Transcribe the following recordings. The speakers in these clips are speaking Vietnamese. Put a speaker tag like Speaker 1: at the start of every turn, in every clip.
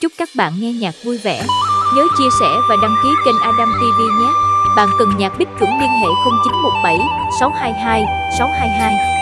Speaker 1: Chúc các bạn nghe nhạc vui vẻ. Nhớ chia sẻ và đăng ký kênh Adam TV nhé. Bạn cần nhạc Bích chuẩn liên hệ 0917 622 622.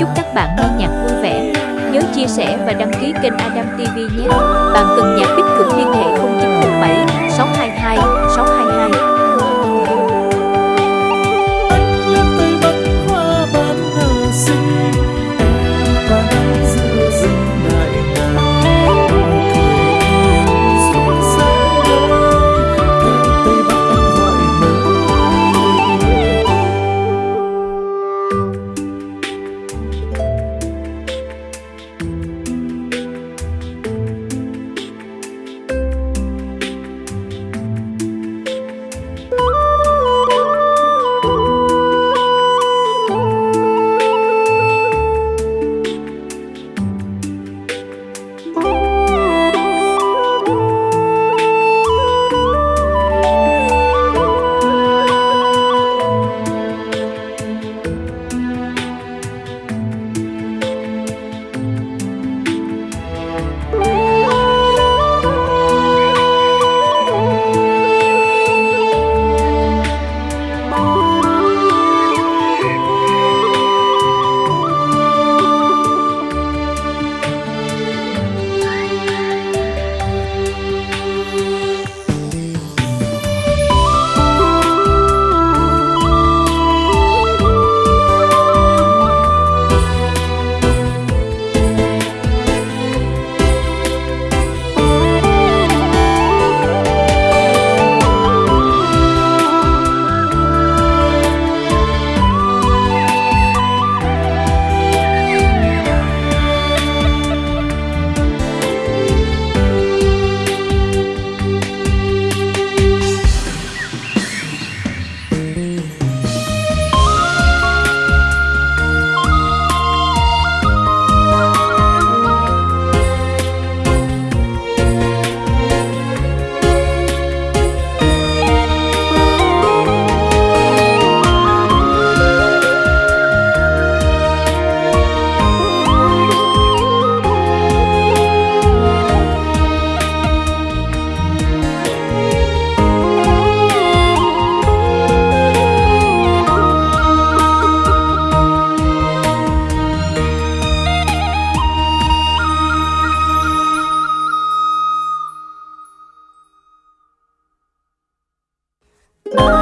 Speaker 1: Chúc các bạn nghe nhạc vui vẻ. Nhớ chia sẻ và đăng ký kênh Adam TV nhé. Bạn cần nhạc tích chuẩn liên hệ 0917 Bye.